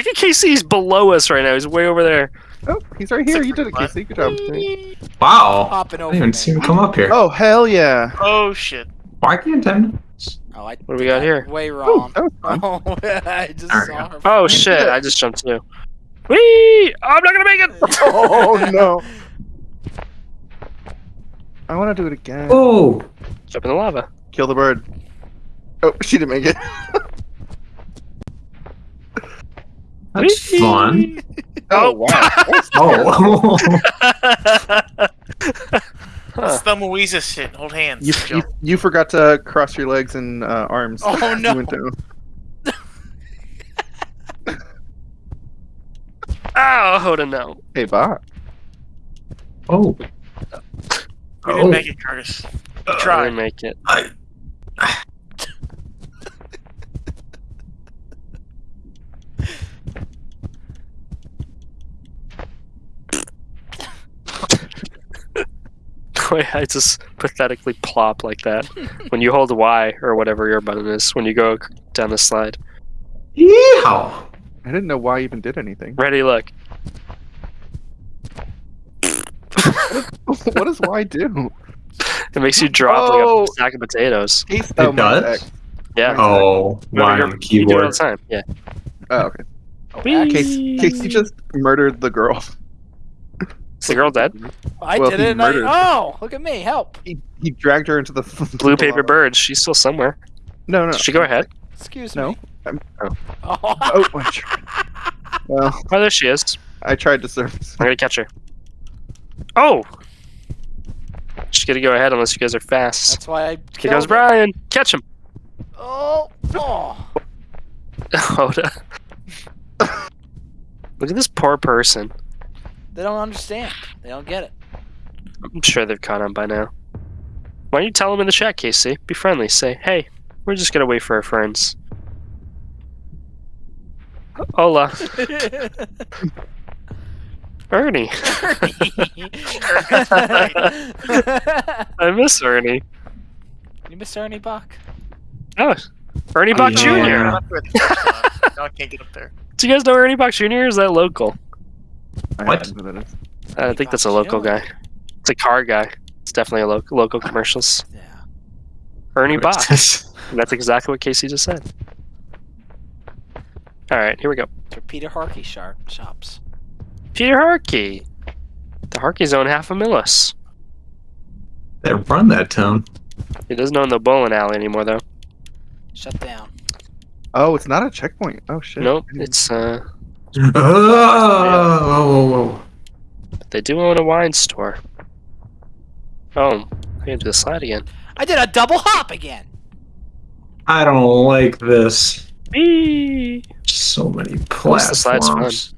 Look at Casey. He's below us right now. He's way over there. Oh, he's right here. You did it, What? Casey. Good job. Wow. Hopping I over. didn't even see him come up here. Oh hell yeah! Oh shit. Why can't I? Oh, I What do we got here? Way wrong. Oh, that was. Oh, I just There we saw go. her. Oh shit! I just jumped too. Whee! I'm not gonna make it. oh no! I want to do it again. Oh. Jump in the lava. Kill the bird. Oh, she didn't make it. That's Whee! fun. Oh wow! Oh. Huh. It's the Louisa shit. Hold hands. you, you you forgot to cross your legs and uh, arms. Oh, no. went down. Oh, hold on now. Hey, bot. oh. You Oh. didn't make it, Curtis. You I tried. didn't make it. I, Wait, I just pathetically plop like that when you hold Y or whatever your button is when you go down the slide. Yeehaw. I didn't know why I even did anything. Ready? Look. what does Y do? It makes you drop Oh. like a oh! sack of potatoes. Case, It mine's does? X. Yeah. Oh, No, why you're- on the You do it all keyboard? the time. Yeah. Oh, okay. Oh, Whee! Case, Casey just murdered the girl. Is the girl dead? I Well, did it. And I, oh, look at me. Help. He, he dragged her into the Blue the paper lava. bird. She's still somewhere. No, no. Did she go ahead? Excuse No. me. I'm- Oh. Oh. Oh, Well, Oh, there she is. I tried to surface. I'm gonna catch her. Oh! She's gonna go ahead unless you guys are fast. That's why I Here killed goes her. Brian. Catch him. Oh. Oh. Hold on. Look at this poor person. They don't understand. They don't get it. I'm sure they've caught on by now. Why don't you tell them in the chat, Casey? Be friendly. Say, hey, we're just gonna wait for our friends. Hola, Ernie. I miss Ernie. you miss Ernie Bach? Oh, Ernie Oh, Bach yeah. Jr. Yeah. Up there the first time. Now I can't get up there. Do you guys know Ernie Bach Jr. is that local? I What? don't know who that is. I think that's a local guy. It's a car guy. It's definitely a lo- local commercials. Yeah. Ernie Bach. That's exactly what Casey just said. All right, here we go. For Peter Harkey sharp shops. Peter Harkey. The Harkeys own half a millis. They run that town. He doesn't own the bowling alley anymore, though. Shut down. Oh, it's not a checkpoint. Oh shit. Nope, it's uh, Oh, whoa, whoa, whoa. they do own a wine store. Oh, I can do the slide again. I did a double hop again. I don't like this. Whee! So many course the slide's fun. platforms.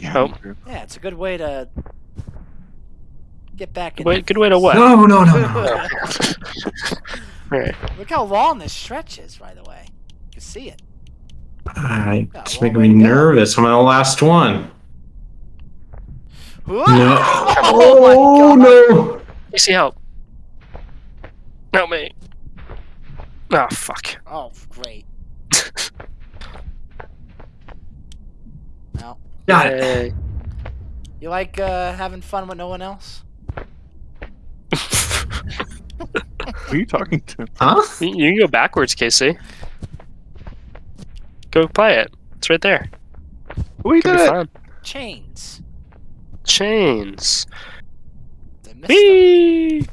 Yeah. Oh. Yeah, it's a good way to get back in. Good way, good way to what? No, no, no, no. Right. Look how long this stretch is, by the way. You can see it. I, it's long making me to go. nervous. I'm on the last one. Whoa! No. Oh my god. no. Casey, help. Help me. Oh, fuck. Oh, great. Well, Got it. Yay. you like uh, having fun with no one else? Who are you talking to? Huh? you you can go backwards, Casey. Go play it. It's right there. We Could did it. fun. Chains. Chains. They Whee!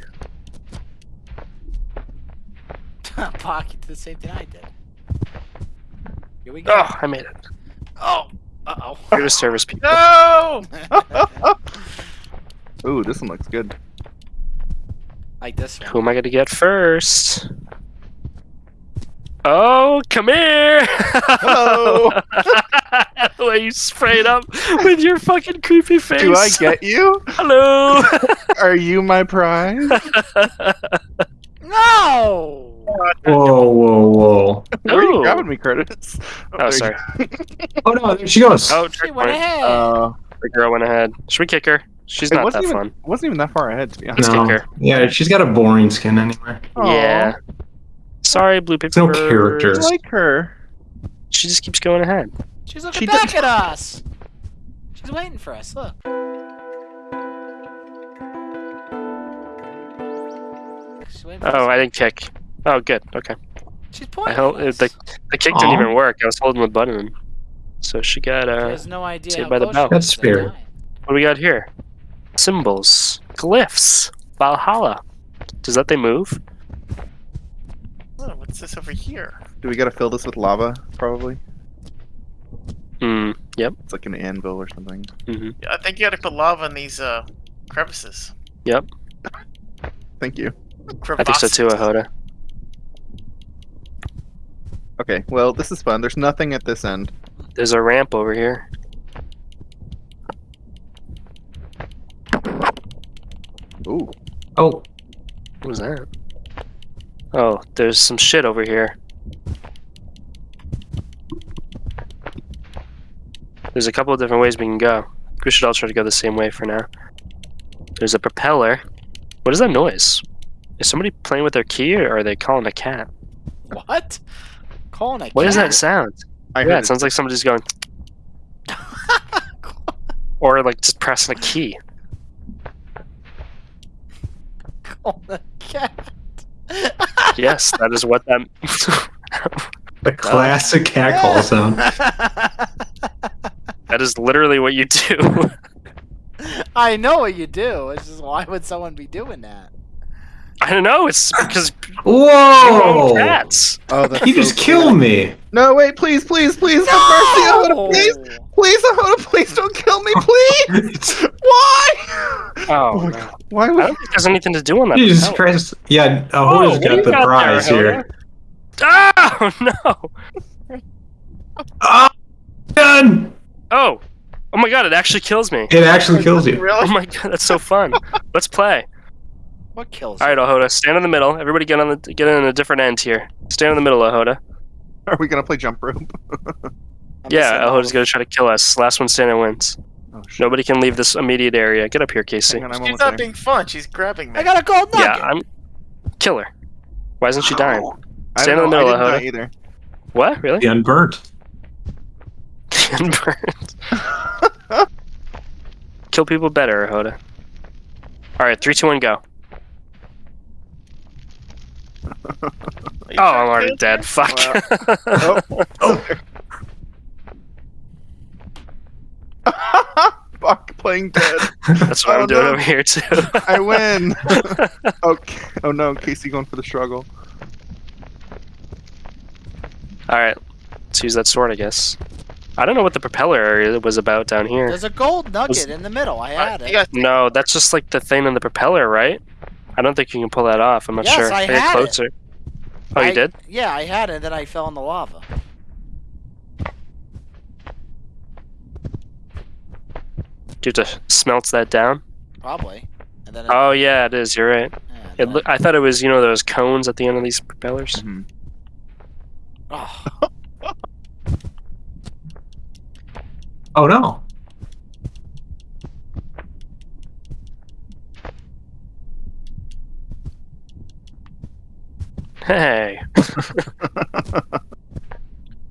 Pocket did the same thing I did. Here we go. Oh, I made it. Oh. Uh oh. Here to service people. No. Ooh, this one looks good. like this one. Who am I going to get first? Oh, come here! Hello. the way you sprayed up with your fucking creepy face. Do I get you? Hello! Are you my prize? No. Whoa, whoa, whoa. Where are you grabbing me, Curtis? Oh, there you sorry. Oh no, there she goes. Oh, She went checkpoint. ahead. Uh, The girl went ahead. Should we kick her? She's it not that even, fun. wasn't even that far ahead, to be honest. No. kick her. Yeah, she's got a boring skin anyway. Aw, Yeah. Sorry, blue paper. no bird. character. I like her. She just keeps going ahead. She's looking She back did- at us. She's waiting for us. Look. She's waiting for Oh. I didn't kick. Oh, good. Okay. She's pointing. held at us. the the kick didn't even work. I was holding the button. So she got She uh. has no idea Saved by the close bell. That's is to spirit. What do we got here? Symbols, glyphs, Valhalla. Does that they move? What's this over here? Do we gotta fill this with lava? Probably. Hmm. Yep. It's like an anvil or something. Mm hmm Yeah, I think you gotta put lava in these uh crevices. Yep. Thank you. I think so too, Crevasses. Ahoda. Okay, well, this is fun. There's nothing at this end. There's a ramp over here. Ooh. Oh, What was that? Oh, there's some shit over here. There's a couple of different ways we can go. We should all try to go the same way for now. There's a propeller. What is that noise? Is somebody playing with their key or are they calling a cat? What? Calling a What is that sound? I yeah, heard it sounds like somebody's going, or like just pressing a key. Calling a cat. Yes, that is what that. the classic cat call sound. that is literally what you do. I know what you do. It's just why would someone be doing that? I don't know. It's because Whoa! cats. Oh, that's He so just cool. killed me. No, wait, please, please, please, have mercy, Ahoda, please, please, Ahoda, please don't kill me, please. Why? Oh, oh my no. God. Why I would? don't think there's anything to do on that. Oh, you just propeller. press. Yeah, Oh, Ahoda's what got the got there, prize here. Oh no! Oh, done! Oh, oh my god! It actually kills me. It actually kills you. Oh my god, that's so fun. Let's play. What kills? All right, Ahoda, stand in the middle. Everybody get on the get in a different end here. Stand in the middle, Ahoda. Are we gonna play jump rope? Yeah, missing Ahoda's gonna try to kill us. Last one standing wins. Oh! Nobody can leave this immediate area. Get up here, Casey. Hang on, She's not there. being fun. She's grabbing me. I got a gold nugget. Yeah, I'm. Kill her. Why isn't she dying? I Stand don't in the know, middle, I Ahoda. didn't die either. What? Really? The unburnt. Burned. Kill people better, Ahoda. All right, three, two, one, go. Are you Oh, I'm already kill dead. her? Fuck. Oh. oh. Fuck, playing dead. That's what Oh, I'm doing no. over here too. I win. okay. Oh no, Casey going for the struggle. All right, let's use that sword, I guess. I don't know what the propeller area was about down here. There's a gold nugget Was- in the middle. I had it. you No, that's just like the thing in the propeller, right? I don't think you can pull that off. I'm not Yes, sure. I get had it. closer. Oh, I- you did? Yeah, I had it, and then I fell in the lava. Do you have to smelt that down? Probably. And then. Oh yeah, it is. You're right. yeah, It then I thought it was you know those cones at the end of these propellers. Mhm. Oh, Oh no. Hey,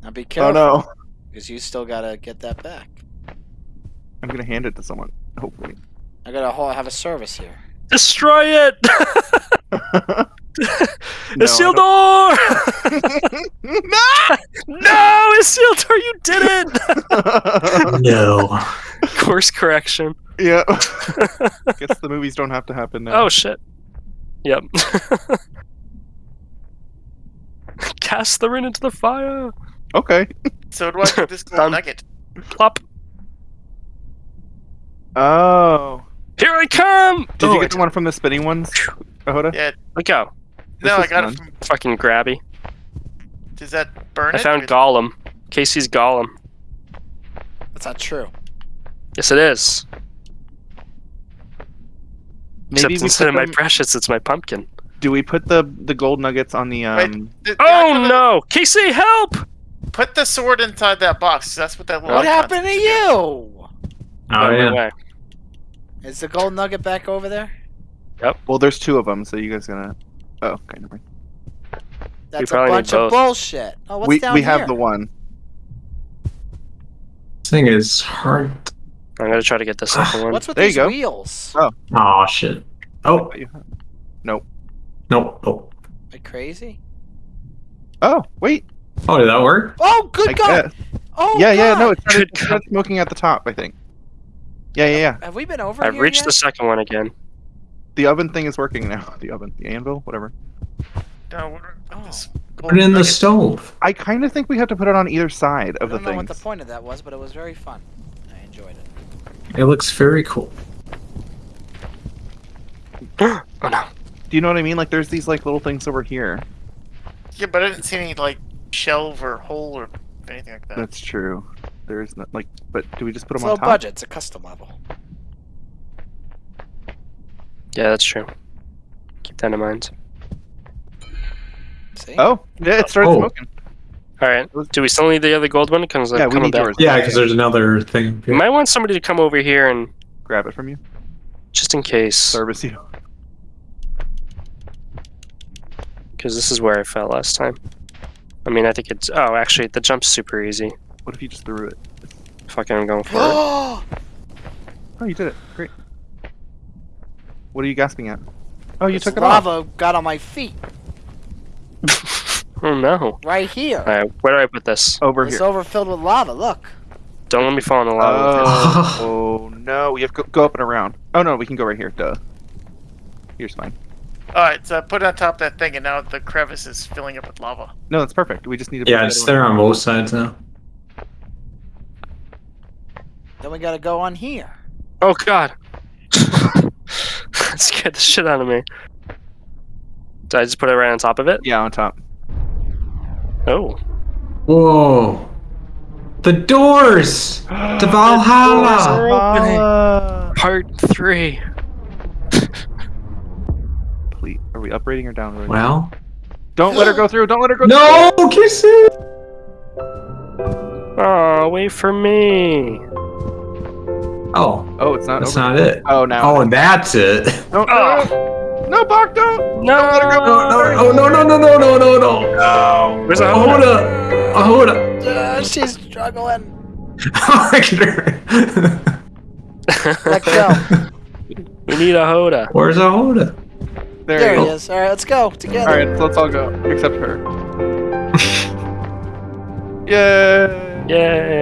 now be careful. Oh no. because you still gotta get that back. I'm gonna hand it to someone. Hopefully. I gotta ho- have a service here. destroy it! No, Isildur! no! no, Isildur, you did it! No. Course correction. yeah. Guess the movies don't have to happen now. Oh shit. Yep. Cast the ring into the fire. Okay. So do I get this gold Done. nugget? Plop. Oh. Here I come! Did oh, you get the one from the spinning ones, Ahoda? Yeah. Let go. No, I got fun. it from. Fucking grabby. Does that burn I it? found Or- Gollum. Casey's Gollum. That's not true. Yes, it is. Maybe Except instead of my them- precious, it's my pumpkin. Do we put the the gold nuggets on the Wait. um? Did- did Oh I the- no! Casey, help! Put the sword inside that box. That's what that little. What happened to you? Oh By yeah. way. Is the gold nugget back over there? Yep. Well, there's two of them, so you guys gonna. Oh, okay. Never mind. That's a bunch of bullshit. Oh, what's we down we here? have the one. thing is hard. I'm gonna try to get the second one. What's with There you these go. wheels? Oh shit. Oh Nope. No. Oh. Are you crazy? Oh, wait. Oh, did that work? Oh, good I God! guess. Oh, yeah, yeah, no, God! it started, it started smoking at the top, I think. Yeah, yeah, yeah. Have we been over I've here reached yet? the second one again. The oven thing is working now. The oven, the anvil, whatever. No, what, Oh. this Put it in the stove. I kind of think we have to put it on either side of the thing. I don't know what the point of that was, but it was very fun. I enjoyed it. It looks very cool. oh no. Do you know what I mean? Like, there's these like little things over here. Yeah, but I didn't see any like shelf or hole or anything like that. That's true. There's not, like, but do we just put It's them low on top? budget. It's a custom level. Yeah, that's true. Keep that in mind. See? Oh, yeah, it started Oh. smoking. All right. Do we still need the other gold one? Because Yeah, we coming need back. yours. Yeah, because there's another thing. You might want somebody to come over here and Grab it from you. just in case, Service you. Because this is where I fell last time. I mean, I think it's. Oh, actually, the jump's super easy. What if you just threw it? Fucking, I'm going for it. Oh! You did it. Great. What are you gasping at? Oh, you This took it off. lava got on my feet. oh no. Right here. All right, where do I put this? Over it's here. It's overfilled with lava. Look. Don't let me fall in the lava. Oh, oh no, we have to go, go up and around. Oh no, we can go right here. Duh. Here's fine. All right, so put it on top of that thing, and now the crevice is filling up with lava. No, that's perfect. We just need to. Yeah, put it's there on both sides now. Then we gotta go on here. Oh god. that scared the shit out of me. Did I just put it right on top of it? Yeah, on top. Oh. Whoa. The doors to Valhalla. Valhalla. Part three. Are we upgrading or downgrading? Well. Don't let her go through. Don't let her go no, through. No, kisses. Oh, wait for me. Oh. Oh, it's not. That's over. not it. Oh, now. Oh, and that's it. No, oh. no, Bach, don't. No. Don't let her go. No, no, oh, no, no, no, no, no, no, no. No. Where's Ahoda? Ahoda. Uh, she's struggling. I get her. Let go. We need Ahoda. Where's Ahoda? There, There he go. is. All right, let's go together. Alright, so let's all go except her. Yay! Yay.